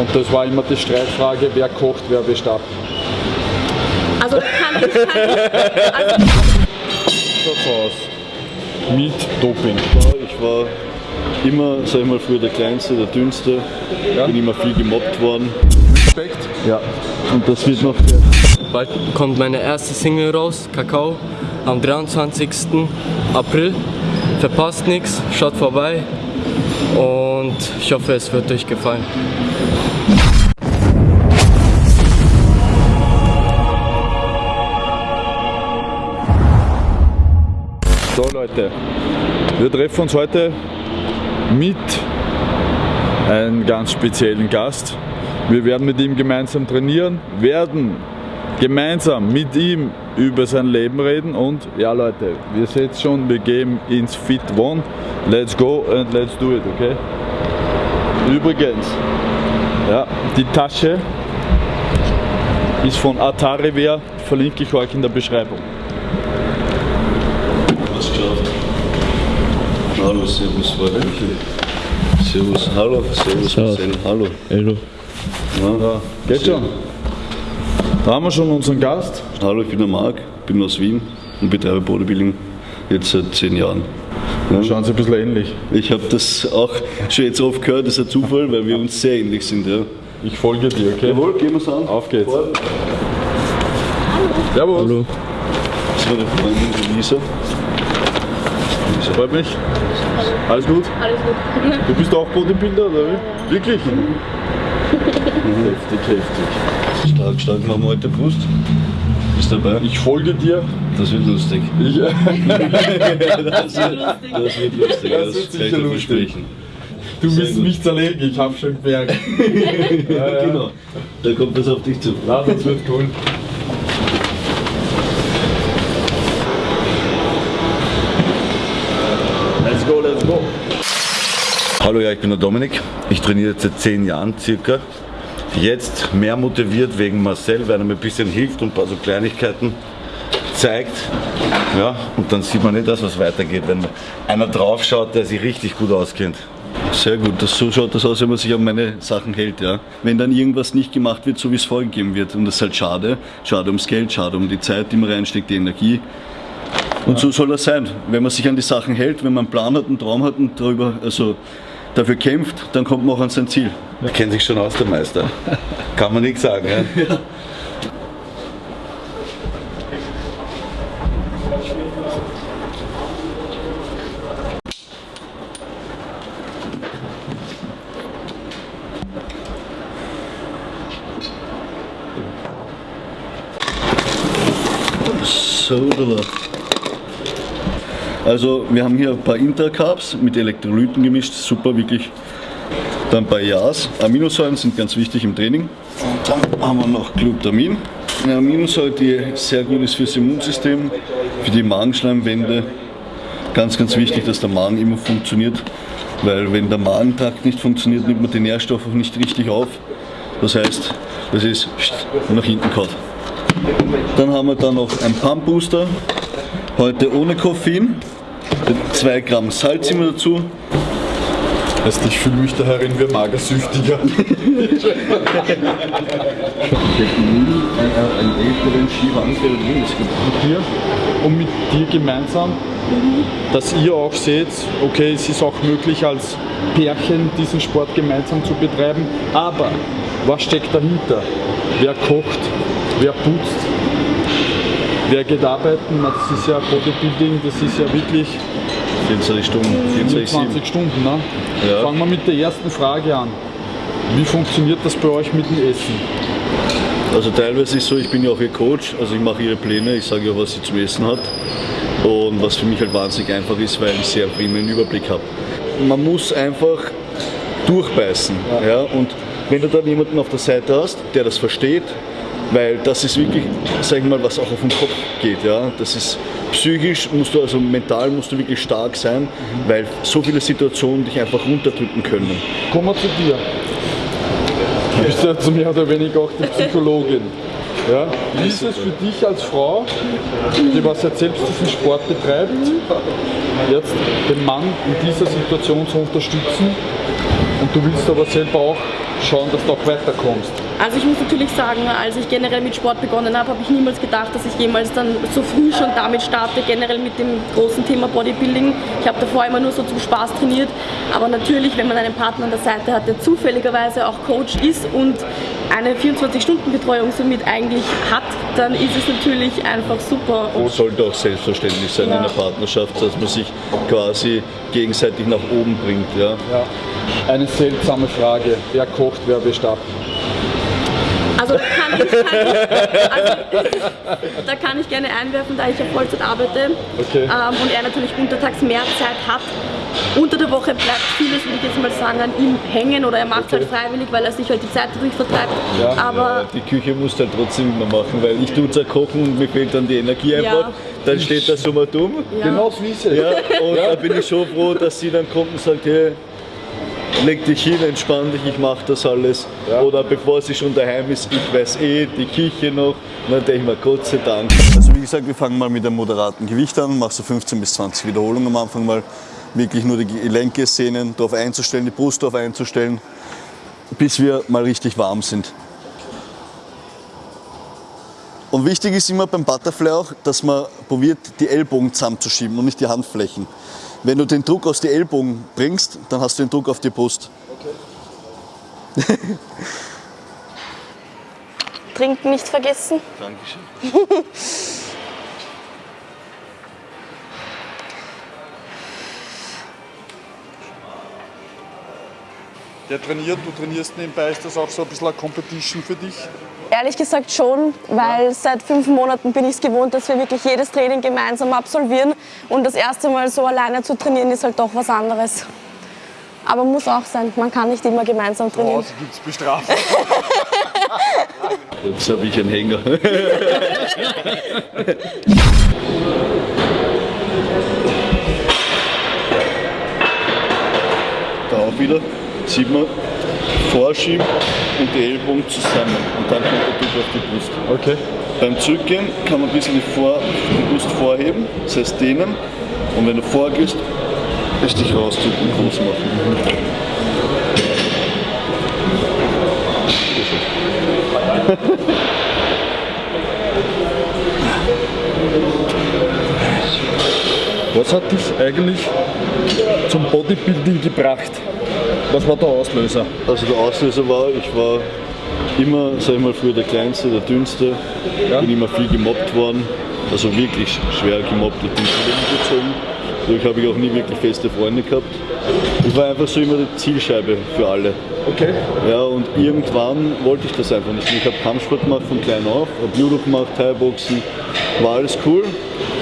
Und das war immer die Streitfrage, wer kocht, wer bestattet. Also kann ich, kann ich, also. Mit Doping. Ich war immer, sag ich mal, früher der Kleinste, der Dünnste. Ja. Bin immer viel gemobbt worden. Respekt. Ja. Und das wird noch Bald kommt meine erste Single raus, Kakao, am 23. April. Verpasst nichts, schaut vorbei und ich hoffe, es wird euch gefallen. So Leute, wir treffen uns heute mit einem ganz speziellen Gast. Wir werden mit ihm gemeinsam trainieren, werden gemeinsam mit ihm über sein Leben reden und ja Leute, wir sehen es schon, wir gehen ins Fit One. Let's go and let's do it, okay? Übrigens, ja, die Tasche ist von Atari Wear, verlinke ich euch in der Beschreibung. was geschafft. Hallo, Servus, mich. Servus, hallo, Servus, Marcel, hallo. Hallo. Ja. Geht schon. Da haben wir schon unseren Gast. Hallo, ich bin der Marc, bin aus Wien und betreibe Bodybuilding jetzt seit zehn Jahren. Ja. Schauen Sie ein bisschen ähnlich. Ich habe das auch schon jetzt oft gehört, das ist ein Zufall, weil wir uns sehr ähnlich sind. Ja. Ich folge dir, okay? Jawohl, gehen wir es an. Auf geht's. Vor- Servus. Hallo. Das war die Freundin die Lisa. Freut mich. Alles gut? alles gut. Du bist auch Bodybuilder, oder wie? Wirklich? heftig, heftig. Stark, stark machen wir heute Brust. Bist dabei? Ich folge dir. Das wird lustig. Ich, Das wird, das wird lustig. Das Das, wird sicher lustig. du willst mich zerlegen, ich hab schon gemerkt. ja, ja. Genau. Da kommt das auf dich zu. Na, das wird cool. Let's go, let's go. Hallo, ja, ich bin der Dominik. Ich trainiere jetzt seit zehn Jahren circa. Jetzt mehr motiviert wegen Marcel, weil er mir ein bisschen hilft und ein paar so Kleinigkeiten zeigt. Ja, und dann sieht man nicht das, was weitergeht, wenn einer drauf schaut, der sich richtig gut auskennt. Sehr gut, das, so schaut das aus, wenn man sich an meine Sachen hält. Ja. Wenn dann irgendwas nicht gemacht wird, so wie es vorgegeben wird. Und das ist halt schade. Schade ums Geld, schade um die Zeit, die man reinsteckt, die Energie. Und so soll das sein. Wenn man sich an die Sachen hält, wenn man einen Plan hat, einen Traum hat und darüber, also dafür kämpft, dann kommt man auch an sein Ziel. Er kennt sich schon aus, der Meister. Kann man nichts sagen. Ja? So, oder? Also wir haben hier ein paar Intercarbs mit Elektrolyten gemischt, super wirklich. Dann ein paar Jas. Aminosäuren sind ganz wichtig im Training. Und dann haben wir noch Glutamin. Eine Aminosäure, die sehr gut ist fürs Immunsystem, für die Magenschleimwände. Ganz, ganz wichtig, dass der Magen immer funktioniert, weil wenn der Magentrakt nicht funktioniert, nimmt man die Nährstoffe auch nicht richtig auf. Das heißt, das ist nach hinten kaut. Dann haben wir da noch einen Pump Booster, heute ohne Koffein, 2 Gramm Salz immer dazu. Heißt, ich fühle mich da herin wie Magersüchtiger. einen älteren Skiwanker mit dir und mit dir gemeinsam, dass ihr auch seht, okay, es ist auch möglich als Pärchen diesen Sport gemeinsam zu betreiben, aber was steckt dahinter? Wer kocht? Wer putzt? Wer geht arbeiten? Das ist ja Bodybuilding, das ist ja wirklich 24 Stunden, 24, 20 Stunden. Ne? Ja. Fangen wir mit der ersten Frage an. Wie funktioniert das bei euch mit dem Essen? Also teilweise ist so, ich bin ja auch ihr Coach, also ich mache ihre Pläne, ich sage ihr, was sie zum Essen hat. Und was für mich halt wahnsinnig einfach ist, weil ich sehr prima einen Überblick habe. Man muss einfach durchbeißen. Ja. Und wenn du dann jemanden auf der Seite hast, der das versteht, weil das ist wirklich, sag ich mal, was auch auf den Kopf geht. Ja. Das ist psychisch, musst du, also mental musst du wirklich stark sein, weil so viele Situationen dich einfach runterdrücken können. Kommen wir zu dir. Du bist ja so mehr oder weniger auch die Psychologin. Ja? Wie ist es für dich als Frau, die was jetzt selbst diesen Sport betreibt, jetzt den Mann in dieser Situation zu unterstützen und du willst aber selber auch schauen, dass du auch weiterkommst? Also ich muss natürlich sagen, als ich generell mit Sport begonnen habe, habe ich niemals gedacht, dass ich jemals dann so früh schon damit starte, generell mit dem großen Thema Bodybuilding. Ich habe davor immer nur so zum Spaß trainiert, aber natürlich, wenn man einen Partner an der Seite hat, der zufälligerweise auch Coach ist und eine 24-Stunden-Betreuung somit eigentlich hat, dann ist es natürlich einfach super. Und sollte auch selbstverständlich sein Ja. in einer Partnerschaft, dass man sich quasi gegenseitig nach oben bringt. Ja. Ja. Eine seltsame Frage. Wer kocht, wer bestattet? Also da kann ich, kann ich, also, da kann ich gerne einwerfen, da ich auf Vollzeit arbeite Okay. ähm, und er natürlich untertags mehr Zeit hat. Unter der Woche bleibt vieles, würde ich jetzt mal sagen, an ihm hängen oder er macht es Okay. halt freiwillig, weil er sich halt die Zeit dadurch vertreibt. Ja. Aber Die Küche muss halt trotzdem immer machen, weil ich tue zwar kochen und mir fehlt dann die Energie einfach. Ja. Dann steht da so mal dumm. ja. Genau so ist es. Ja, und da bin ich schon froh, dass sie dann kommt und sagt, hey, leg dich hin, entspann dich, ich mach das alles. Ja. Oder bevor sie schon daheim ist, ich weiß eh, die Küche noch. Und dann denke ich mir, Gott sei Dank. Also wie gesagt, wir fangen mal mit einem moderaten Gewicht an, machst so 15 bis 20 Wiederholungen am Anfang mal. Wirklich nur die Gelenke, Sehnen darauf einzustellen, die Brust darauf einzustellen, bis wir mal richtig warm sind. Und wichtig ist immer beim Butterfly auch, dass man probiert, die Ellbogen zusammenzuschieben und nicht die Handflächen. Wenn du den Druck aus den Ellbogen bringst, dann hast du den Druck auf die Brust. Trinken nicht vergessen. Dankeschön. Der trainiert, du trainierst nebenbei, ist das auch so ein bisschen eine Competition für dich? Ehrlich gesagt schon, weil seit fünf Monaten bin ich es gewohnt, dass wir wirklich jedes Training gemeinsam absolvieren. Und das erste Mal so alleine zu trainieren ist halt doch was anderes. Aber muss auch sein, man kann nicht immer gemeinsam trainieren. Draußen gibt es Bestrafung. Jetzt habe ich einen Hänger. da auch wieder, sieht man, vorschieben und die Ellbogen zusammen. Und dann kommt der Druck auf die Brust. Okay. Beim Zurückgehen kann man ein bisschen die, Vor die Brust vorheben, das heißt dehnen. Und wenn du vorgehst, ist dich rausdrücken und groß machen. Was hat dich eigentlich zum Bodybuilding gebracht? Was war der Auslöser? Also der Auslöser war, ich war immer, sag ich mal, früher der Kleinste, der Dünnste, Ja. bin immer viel gemobbt worden, also wirklich schwer gemobbt, ich bin gezogen. Dadurch habe ich auch nie wirklich feste Freunde gehabt. Ich war einfach so immer die Zielscheibe für alle. Okay. Ja, und irgendwann wollte ich das einfach nicht mehr. Ich habe Kampfsport gemacht von klein auf, habe Judo gemacht, Thai-Boxen, war alles cool.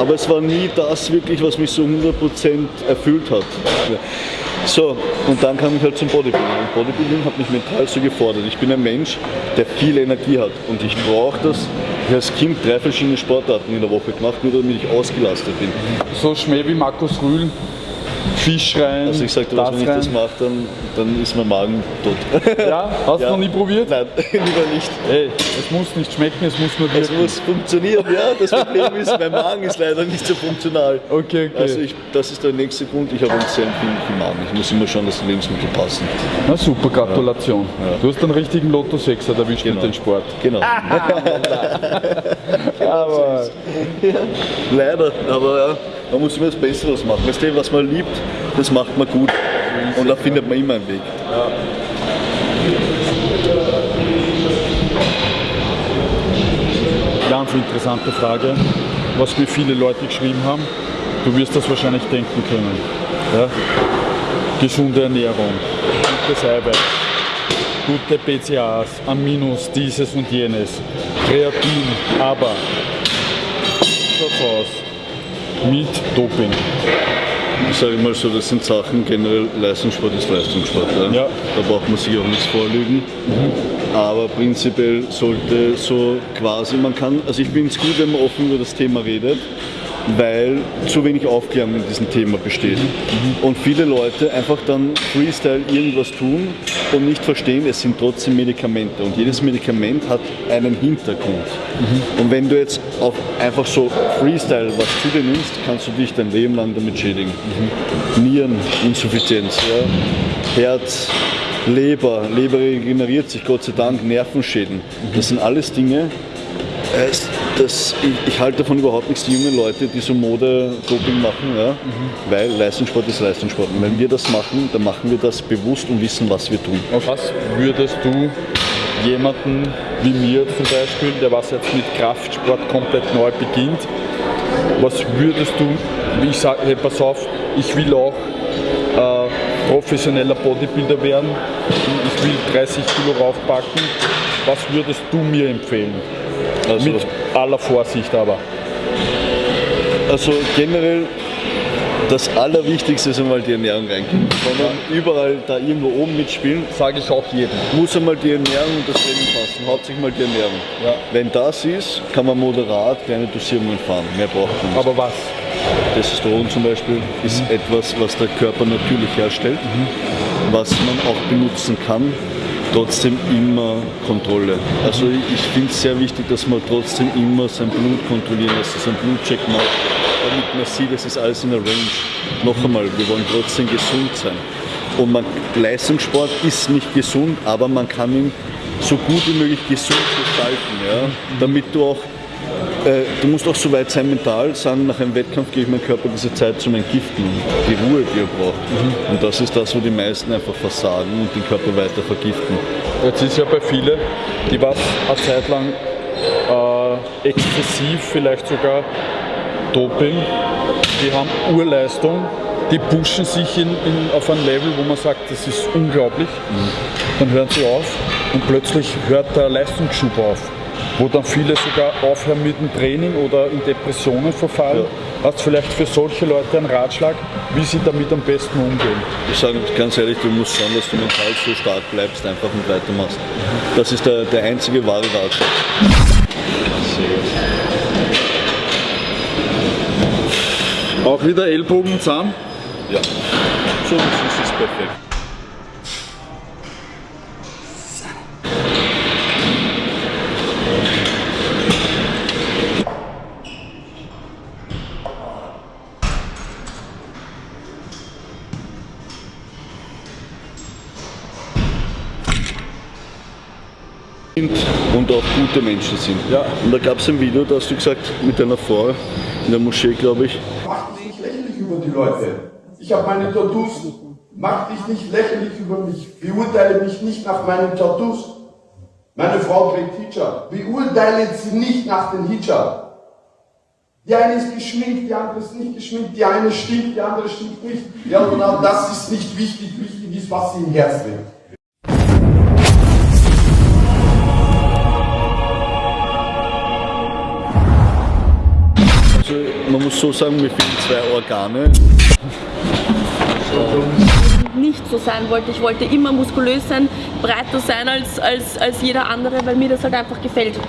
Aber es war nie das wirklich, was mich so 100% erfüllt hat. So, und dann kam ich halt zum Bodybuilding. Und Bodybuilding hat mich mental so gefordert. Ich bin ein Mensch, der viel Energie hat und ich brauche das. Ich als Kind drei verschiedene Sportarten in der Woche gemacht, nur damit ich ausgelastet bin. So Schmäh wie Markus Rühl, Fisch rein, Also ich das wenn ich das rein. mache, dann, dann ist mein Magen tot. Ja, hast du Ja. noch nie probiert? Nein, lieber nicht. Ey, es muss nicht schmecken, es muss nur Es wirken. muss funktionieren, ja. Das Problem ist, mein Magen ist leider nicht so funktional. Okay, okay. Also ich, das ist der nächste Grund. Ich habe einen sehr empfindlichen Magen. Ich muss immer schauen, dass die Lebensmittel passen. Na super, Gratulation. Du hast einen richtigen Lotto 6 erwischt mit Genau. dem Sport. Genau. Aber Leider, aber ja, man muss immer das Beste draus machen. Weißt du, was man liebt, das macht man gut. Und da findet man immer einen Weg. ganz interessante Frage, was mir viele Leute geschrieben haben. Du wirst das wahrscheinlich denken können. Ja? Gesunde Ernährung, gutes Eiweiß, gute BCAAs, Aminos, dieses und jenes, Kreatin, aber aus mit Doping? Ich sage mal so, das sind Sachen, generell Leistungssport ist Leistungssport. Ja? Ja. Da braucht man sich auch nichts vorlügen. Aber prinzipiell sollte so quasi, man kann, also ich bin es gut, wenn man offen über das Thema redet, weil zu wenig Aufklärung in diesem Thema besteht. Und viele Leute einfach dann Freestyle irgendwas tun und nicht verstehen, es sind trotzdem Medikamente. Und jedes Medikament hat einen Hintergrund. Und wenn du jetzt auf einfach so Freestyle was zu dir nimmst, kannst du dich dein Leben lang damit schädigen. Niereninsuffizienz, ja? Herz, Leber, Leber regeneriert sich, Gott sei Dank, Nervenschäden. Das sind alles Dinge, äh, das, ich, ich halte davon überhaupt nichts, die jungen Leute, die so Mode-Doping machen, ja, weil Leistungssport ist Leistungssport. Und wenn wir das machen, dann machen wir das bewusst und wissen, was wir tun. Auf was würdest du jemanden wie mir zum Beispiel, der was jetzt mit Kraftsport komplett neu beginnt, was würdest du, ich sage, hey, pass auf, ich will auch äh, professioneller Bodybuilder werden, ich will 30 Kilo raufpacken, was würdest du mir empfehlen? Also, Mit aller Vorsicht aber. also generell das Allerwichtigste ist einmal die Ernährung reingehen. Wenn man überall da irgendwo oben mitspielen, Sage ich auch jedem. muss einmal die Ernährung und das Training passen. Hauptsächlich mal die Ernährung. Ja. Wenn das ist, kann man moderat kleine Dosierungen fahren. Mehr braucht man nicht. Aber was? Testosteron zum Beispiel ist etwas, was der Körper natürlich herstellt, was man auch benutzen kann. Trotzdem immer Kontrolle. Also ich finde es sehr wichtig, dass man trotzdem immer sein Blut kontrollieren lässt, sein Blutcheck macht, damit man sieht, es ist alles in der Range. Noch einmal, wir wollen trotzdem gesund sein. Und man, Leistungssport ist nicht gesund, aber man kann ihn so gut wie möglich gesund gestalten, ja? damit du auch äh, du musst auch so weit sein mental, sagen, nach einem Wettkampf gebe ich meinem Körper diese Zeit zum Entgiften, die Ruhe, die er braucht. Und das ist das, wo die meisten einfach versagen und den Körper weiter vergiften. Jetzt ist ja bei vielen, die was eine Zeit lang äh, exzessiv, vielleicht sogar Doping, die haben Urleistung, die pushen sich in, in, auf ein Level, wo man sagt, das ist unglaublich. Dann hören sie auf und plötzlich hört der Leistungsschub auf. Wo dann viele sogar aufhören mit dem Training oder in Depressionen verfallen. Hast du vielleicht für solche Leute einen Ratschlag, wie sie damit am besten umgehen? Ich sage ganz ehrlich, du musst schauen, dass du mental so stark bleibst, einfach und weitermachst. Das ist der, der einzige wahre Ratschlag. Auch wieder Ellbogen zusammen. Ja. So ist es perfekt. Sind und auch gute Menschen sind. Ja. Und da gab es ein Video, da hast du gesagt, mit deiner Frau in der Moschee, glaube ich, Mach dich nicht lächerlich über die Leute. Ich habe meine Tattoos. Mach dich nicht lächerlich über mich. Beurteile mich nicht nach meinen Tattoos. Meine Frau trägt Hijab. Beurteile sie nicht nach dem Hijab. Die eine ist geschminkt, die andere ist nicht geschminkt, die eine stinkt, die andere stinkt nicht. Ja, genau das ist nicht wichtig. Wichtig ist, was sie im Herz trägt. Muss so sagen, mir fehlen zwei Organe. nicht so sein wollte. Ich wollte immer muskulös sein, breiter sein als, als, als jeder andere, weil mir das halt einfach gefällt.